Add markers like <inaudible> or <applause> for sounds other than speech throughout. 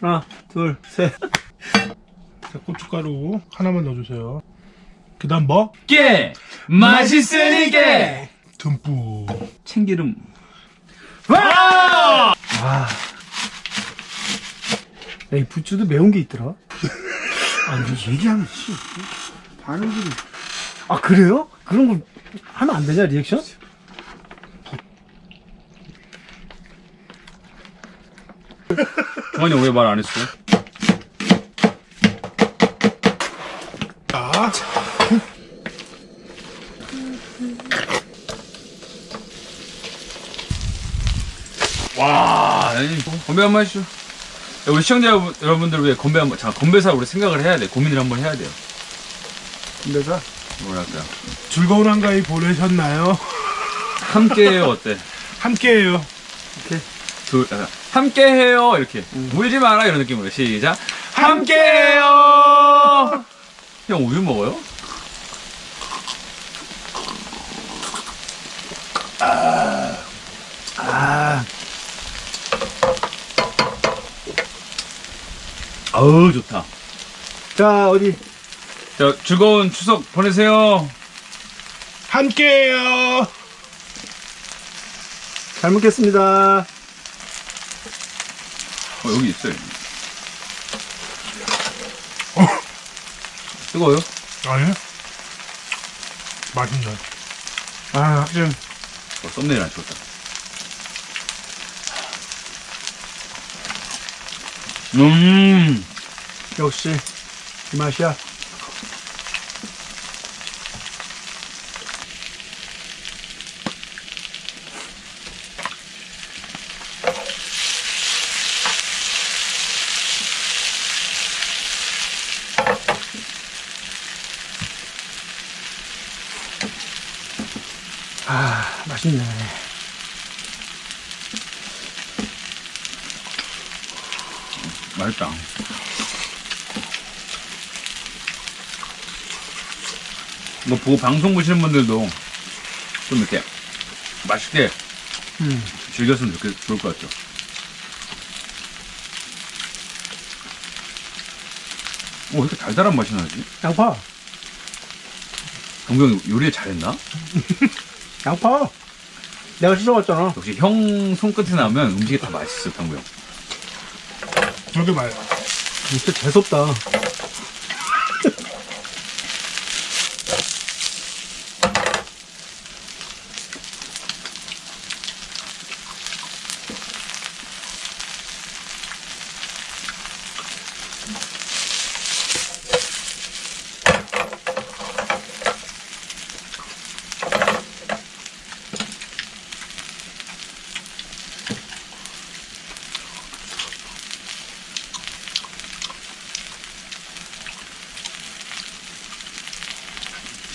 하나, 둘, 셋. 자, 고춧가루 하나만 넣어주세요. 그 다음 뭐? 깨 맛있으니까 듬뿍. 참기름 와 야, 이 부추도 매운 게 있더라. 아니, 얘기하면, 씨. 반응들이. 아, 그래요? 그런 거 하면 안 되냐, 리액션? <laughs> 종환이 왜말 안 했어? 자, 와 아니, 건배 한 번 하시죠. 야, 우리 시청자 여러분- 여러분들 위해 건배 한 번 자 건배사 우리 생각을 해야 돼. 고민을 한 번 해야 돼요. 근데가 뭐랄까요? 즐거운 한가위 보내셨나요? 함께해요 어때? 함께해요. 둘 아, 함께해요. 이렇게. 울지 마라. 이런 느낌으로. 시작. 함께해요. 형 우유 먹어요? 아, 아우 좋다. 자, 어디. 자 즐거운 추석 보내세요. 함께해요. 잘 먹겠습니다. 어, 여기 있어요 뜨거워요? 아니? 맛있네. 아, 확실히. 어, 썸네일 안 찍었다 음 역시, 이 맛이야. 아, 맛있네. 맛있다. 이거 보고 방송 보시는 분들도 좀 이렇게 맛있게 음. 즐겼으면 좋겠, 좋을 것 같죠. 오, 왜 이렇게 달달한 맛이 나지? 양파. 동경 요리 잘했나? <laughs> 양파. 내가 씻어왔잖아. 역시 형 손끝에 나면 음식이 다 맛있어, 병구 형. 저게 말. 진짜 재수없다.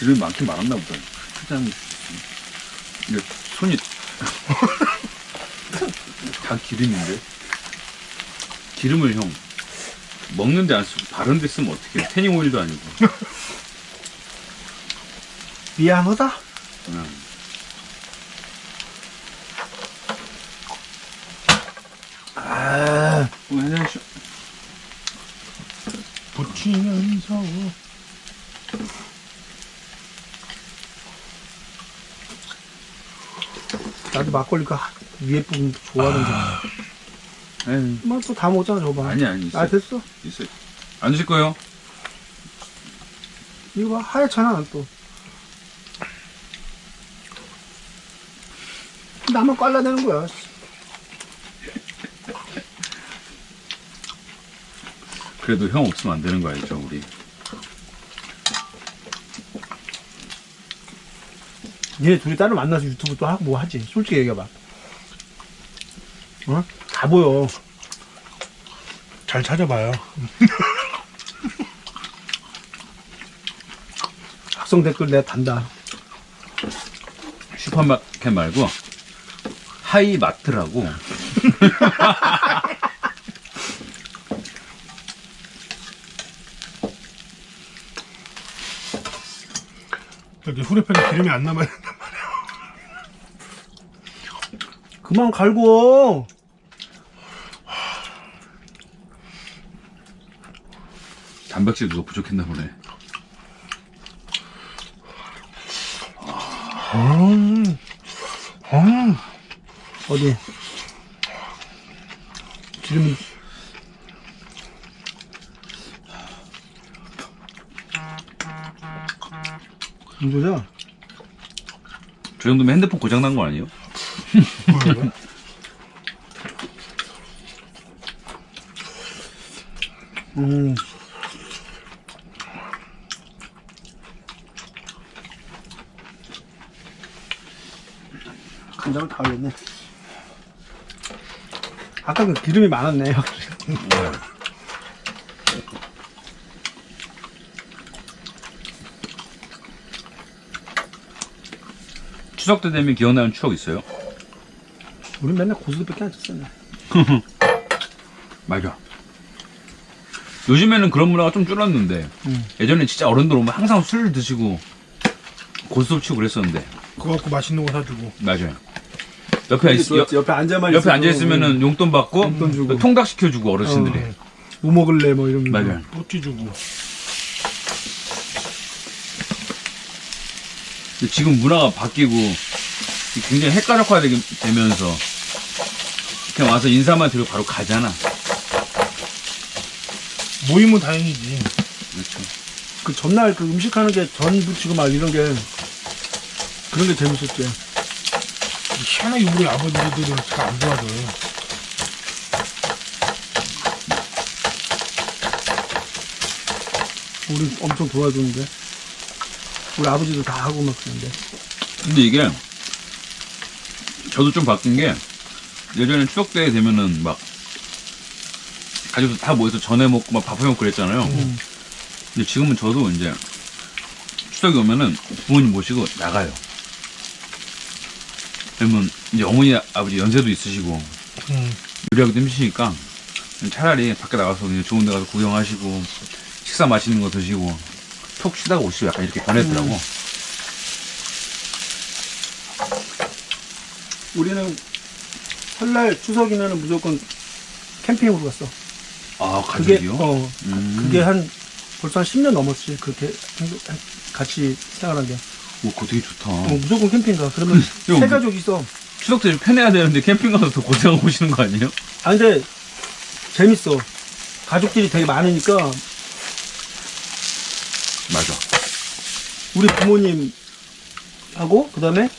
기름이 많긴 많았나 보다. 크장 이게 손이 다 기름인데 기름을 형 먹는데 안 쓰고 바른 데 쓰면 어떻게 태닝 오일도 아니고 미안하다. 그냥 아, 어, 해장쇼. 붙이면서. 나도 막걸리가 위에 부분 좋아하는 아. 에이, 뭐또 다 먹잖아, 저거 봐. 아니 아니 있어 아, 됐어. 있어 안 드실 거예요? 이거 봐, 하얗잖아, 또. 나만 깔라대는 거야. 그래도 형 없으면 안 되는 거 알죠 우리 얘네 둘이 따로 만나서 유튜브 또 하고 뭐 하지? 솔직히 얘기해봐. 어? 다 보여. 잘 찾아봐요. <laughs> 학성 댓글 내가 단다. 슈퍼마켓 말고 하이마트라고 여기 후레팬에 기름이 안 남아야 된단 말이야. 그만 갈고. 단백질 누가 부족했나 보네. 음, 음, 어디? 기름이. 문제자? 저 정도면 핸드폰 고장 난 거 아니에요? 음. 간장을 다 올렸네. 아까 그 기름이 많았네요. <laughs> 추석 때 되면 기억나는 추억 있어요? 우린 맨날 고수도밖에 안 쳤었네. <laughs> 맞아. 요즘에는 그런 문화가 좀 줄었는데 음. 예전에 진짜 어른들 오면 항상 술 드시고 고스톱 치고 그랬었는데 그거 갖고 맛있는 거 사주고. 맞아요. 옆에 있, 옆, 옆에 앉아만 옆에 앉아 있으면은 용돈 받고 용돈 주고. 통닭 시켜주고 어르신들이 어, 뭐 먹을래 뭐 이러면서. 맞아요. 뿌띠 주고. 지금 문화가 바뀌고 굉장히 헷갈력화 되면서 그냥 와서 인사만 드리고 바로 가잖아. 모이면 다행이지. 그렇죠. 그 전날 그 음식 하는 게 전 부치고 막 이런 게 그런 게 재밌었지. 희한하게 우리 아버지들은 잘안 좋아져요. 우리 엄청 도와주는데. 우리 아버지도 다 하고 막 그러는데. 근데 이게 저도 좀 바뀐 게 예전에 추석 때 되면은 막 가족들 다 모여서 전해 먹고 막 밥해 먹고 그랬잖아요. 음. 근데 지금은 저도 이제 추석이 오면은 부모님 모시고 나가요. 그러면 이제 어머니 아버지 연세도 있으시고 음. 요리하기도 힘드시니까 차라리 밖에 나가서 그냥 좋은 데 가서 구경하시고 식사 맛있는 거 드시고 톡 쉬다가 오시고 약간 이렇게 변했더라고. 우리는 설날 추석이면은 무조건 캠핑으로 갔어. 아 그게 가족이요? 어 음. 그게 한 벌써 한 10년 넘었지. 그렇게 한- 같이 생활한 게. 오, 그거 되게 좋다. 어, 무조건 캠핑 가. 그러면 <laughs> 형, 세 가족 있어. 추석 때좀 편해야 되는데 캠핑 가서 더 고생하고 오시는 거 아니에요? 아 근데 재밌어. 가족들이 되게 많으니까 맞아. 우리 부모님하고 그 다음에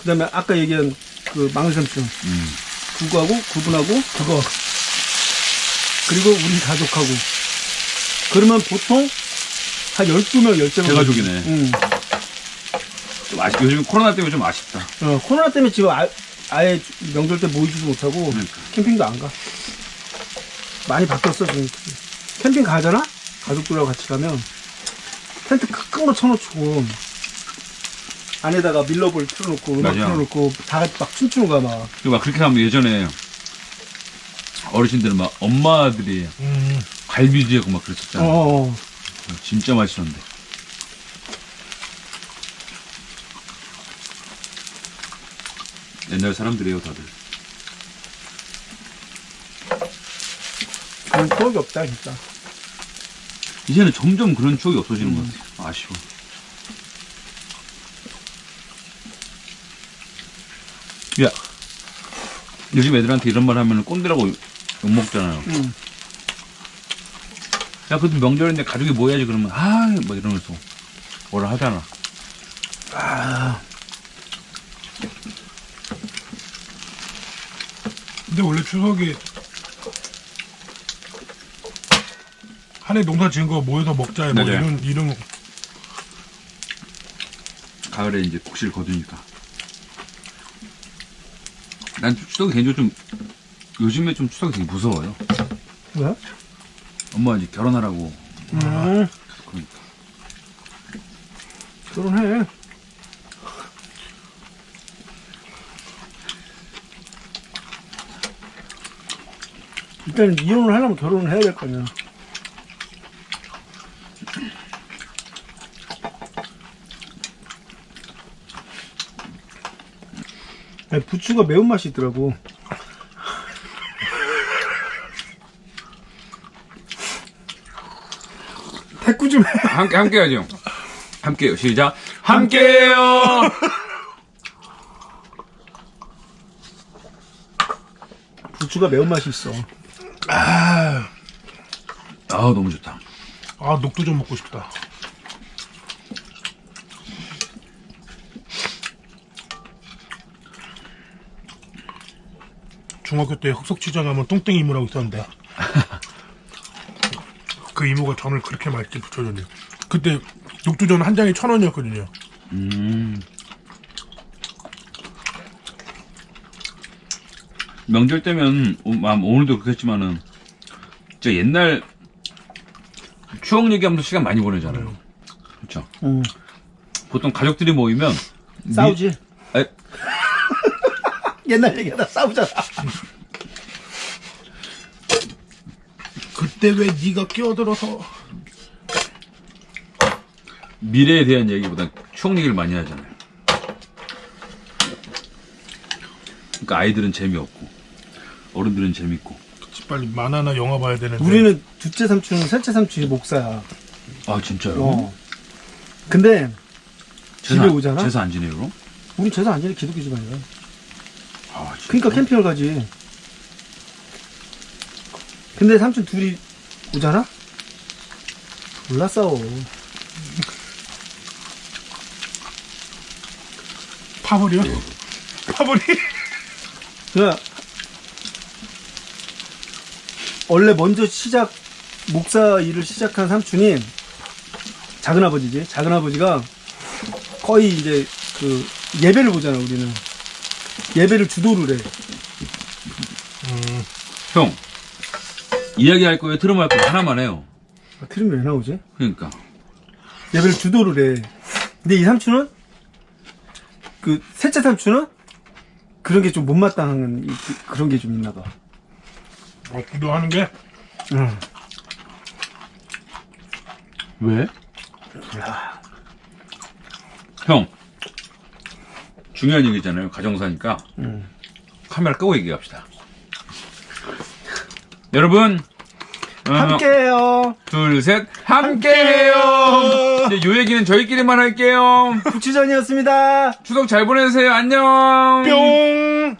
그 다음에 아까 얘기한 그 망삼촌 음. 그거하고 그분하고 그거 그리고 우리 가족하고 그러면 보통 한 12명 10명 대가족이네. 응. 좀 아쉽, 요즘 코로나 때문에 좀 아쉽다. 어, 코로나 때문에 지금 아, 아예 명절 때 모이지도 못하고 그러니까. 캠핑도 안 가. 많이 바뀌었어 지금. 캠핑 가잖아? 가족들하고 같이 가면 텐트 큰 거 쳐놓고 안에다가 밀러볼 틀어놓고 음악 맞아. 틀어놓고 다 같이 막 춤추는 거야 막. 막 그렇게 하면 예전에 어르신들은 막 엄마들이 음. 갈비지하고 막 그랬었잖아. 어. 진짜 맛있었는데. 옛날 사람들이에요, 다들. 그런 추억이 없다 진짜. 이제는 점점 그런 추억이 없어지는 것 같아요. 아쉬워. 야, 요즘 애들한테 이런 말 하면 꼰대라고 욕먹잖아요. 응. 야, 그래도 명절인데 가족이 모여야지 그러면, 아, 뭐 이러면서 뭐라 하잖아. 아, 근데 원래 추석에 한해 농사 지은 거 모여서 먹자 뭐 맞아요. 이런 이런 가을에 이제 곡식을 거두니까. 난 추석이 개인적으로 좀, 요즘에 좀 추석이 되게 무서워요. 왜? 엄마 이제 결혼하라고. 음, 그러니까. 결혼해. 일단 이혼을 하려면 결혼을 해야 될 거 아니야. 아니, 부추가 매운맛이 있더라고. 대꾸 좀 해. 함께 함께 하죠. 함께요. 시작. 함께요. <laughs> 부추가 매운맛이 있어. 아, 아 너무 좋다. 아 녹두 좀 먹고 싶다. 중학교 때 흑석치장 하면 뚱땡이 이모라고 있었는데 <laughs> 그 이모가 전을 그렇게 맛있게 부쳐줬네요. 그때 녹두전 한 장에 천 원이었거든요. 음. 명절 때면 오- 아, 오늘도 그렇겠지만은 진짜 옛날 추억 얘기하면서 시간 많이 보내잖아요. 그렇죠. 음, 보통 가족들이 모이면 싸우지. 미- 에, 옛날 얘기하다 싸우잖아. 그때 왜 네가 끼어들어서 미래에 대한 얘기보다 추억 얘기를 많이 하잖아요. 그러니까 아이들은 재미없고 어른들은 재밌고. 빨리 만화나 영화 봐야 되는데 우리는 둘째 삼촌, 셋째 삼촌이 목사야. 아 진짜요? 어. 근데 집에 제사- 오잖아? 제사 안 지내요? 그럼? 우리 제사 안 지내 기독교 집안이야. 아? 그러니까 캠핑을 가지. 근데 삼촌 둘이 오잖아? 몰라 싸워. 파벌이요? 파벌이? 그냥 원래 먼저 시작 목사 일을 시작한 삼촌이 작은 아버지지. 작은 아버지가 거의 이제 그 예배를 보잖아 우리는 예배를 주도를 해. 음, 형 이야기할 거예요? 트름 할 거예요? 하나만 해요. 아, 틀리면 왜 나오지? 그러니까 예배를 주도를 해. 근데 이 삼촌은 그 셋째 삼촌은 그런 게 좀 못마땅한 이- 그- 그런 게 좀 있나 봐. 어, 기도하는 게 응. 왜? 형 중요한 얘기잖아요. 가정사니까 응. 카메라 끄고 얘기합시다. 여러분 어, 함께해요. 둘, 셋, 함께해요. 이제 요 얘기는 저희끼리만 할게요. <laughs> 부치전이었습니다. 추석 잘 보내세요. 안녕. 뿅!